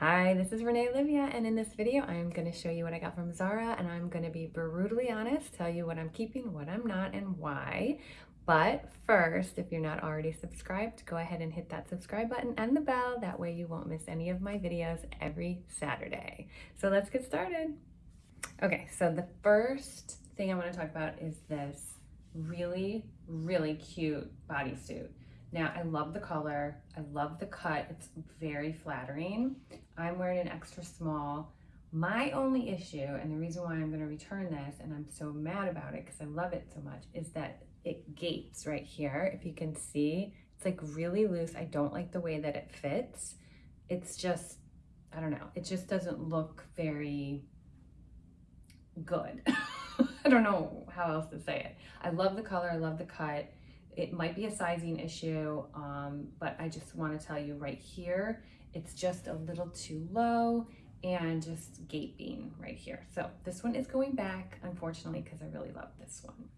Hi, this is Renee Olivia, and in this video, I'm going to show you what I got from Zara, and I'm going to be brutally honest, tell you what I'm keeping, what I'm not, and why. But first, if you're not already subscribed, go ahead and hit that subscribe button and the bell. That way you won't miss any of my videos every Saturday. So let's get started. Okay, so the first thing I want to talk about is this really, really cute bodysuit. Now, I love the color. I love the cut. It's very flattering. I'm wearing an extra small. My only issue, and the reason why I'm to return this, and I'm so mad about it because I love it so much, is that it gapes right here. If you can see, it's like really loose. I don't like the way that it fits. It's just, I don't know, it just doesn't look very good. I don't know how else to say it. I love the color. I love the cut. It might be a sizing issue, um, but I just want to tell you right here, it's just a little too low and just gaping right here. So this one is going back, unfortunately, because I really love this one.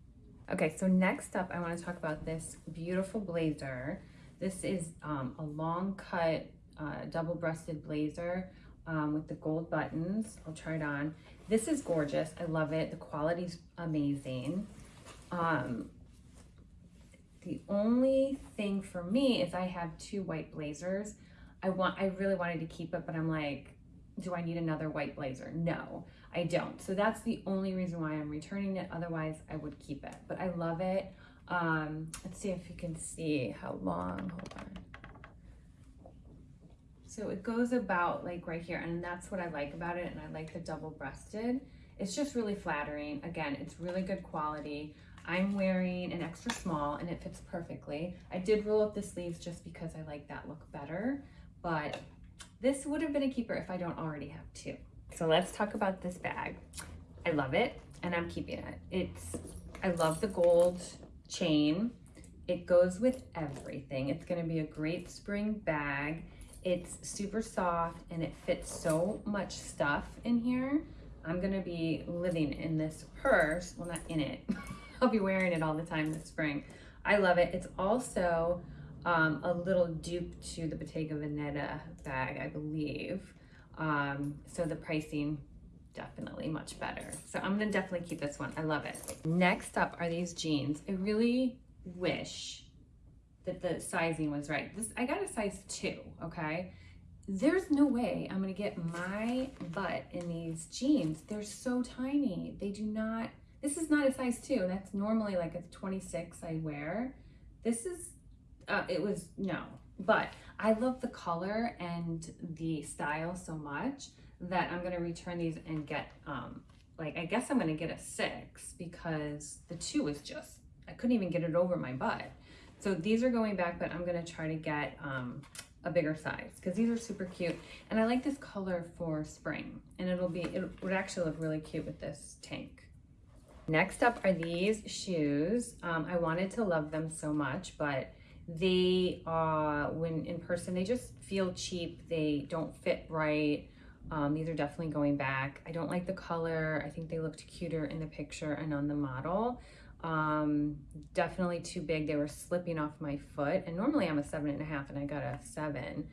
Okay, so next up, I want to talk about this beautiful blazer. This is um, a long cut, uh, double-breasted blazer um, with the gold buttons. I'll try it on. This is gorgeous. I love it. The quality's amazing. Um, the only thing for me is I have two white blazers. I want, I really wanted to keep it, but I'm like, do I need another white blazer? No, I don't. So that's the only reason why I'm returning it. Otherwise, I would keep it. But I love it. Um, let's see if you can see how long. Hold on. So it goes about like right here, and that's what I like about it. And I like the double-breasted. It's just really flattering. Again, it's really good quality. I'm wearing an extra small and it fits perfectly. I did roll up the sleeves just because I like that look better, but this would have been a keeper if I don't already have two. So let's talk about this bag. I love it and I'm keeping it. It's, I love the gold chain. It goes with everything. It's gonna be a great spring bag. It's super soft and it fits so much stuff in here. I'm gonna be living in this purse, well not in it, I'll be wearing it all the time this spring. I love it. It's also um, a little dupe to the Bottega Veneta bag, I believe. Um, so the pricing definitely much better. So I'm gonna definitely keep this one. I love it. Next up are these jeans. I really wish that the sizing was right. This I got a size two, okay? There's no way I'm gonna get my butt in these jeans. They're so tiny. They do not this is not a size two. That's normally like a 26 I wear. This is, uh, it was, no. But I love the color and the style so much that I'm gonna return these and get, um, like, I guess I'm gonna get a six because the two is just, I couldn't even get it over my butt. So these are going back, but I'm gonna try to get um, a bigger size because these are super cute. And I like this color for spring and it'll be, it would actually look really cute with this tank. Next up are these shoes. Um, I wanted to love them so much, but they, uh, when in person, they just feel cheap. They don't fit right. Um, these are definitely going back. I don't like the color. I think they looked cuter in the picture and on the model. Um, definitely too big. They were slipping off my foot. And normally I'm a seven and a half and I got a seven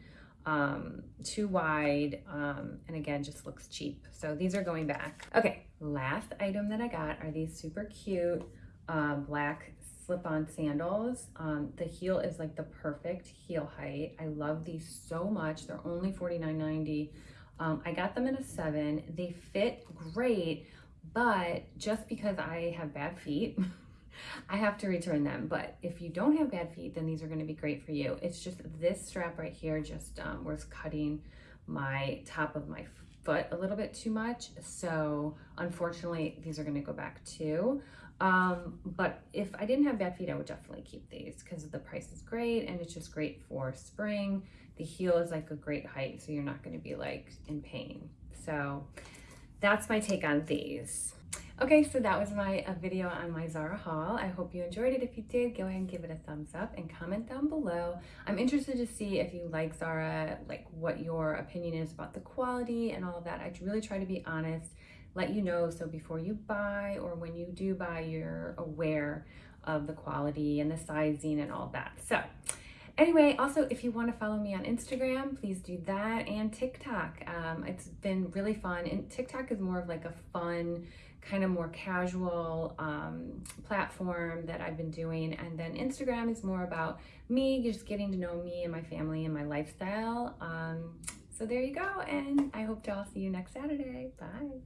um, too wide, um, and again, just looks cheap. So these are going back. Okay, last item that I got are these super cute uh, black slip-on sandals. Um, the heel is like the perfect heel height. I love these so much. They're only $49.90. Um, I got them in a seven. They fit great, but just because I have bad feet, I have to return them. But if you don't have bad feet, then these are gonna be great for you. It's just this strap right here just um, was cutting my top of my foot a little bit too much. So unfortunately, these are gonna go back too. Um, but if I didn't have bad feet, I would definitely keep these because the price is great and it's just great for spring. The heel is like a great height, so you're not gonna be like in pain. So that's my take on these. Okay, so that was my video on my Zara haul. I hope you enjoyed it. If you did, go ahead and give it a thumbs up and comment down below. I'm interested to see if you like Zara, like what your opinion is about the quality and all of that. I really try to be honest, let you know so before you buy or when you do buy, you're aware of the quality and the sizing and all that. So Anyway, also, if you want to follow me on Instagram, please do that and TikTok. Um, it's been really fun. And TikTok is more of like a fun, kind of more casual um, platform that I've been doing. And then Instagram is more about me, just getting to know me and my family and my lifestyle. Um, so there you go. And I hope to all see you next Saturday. Bye.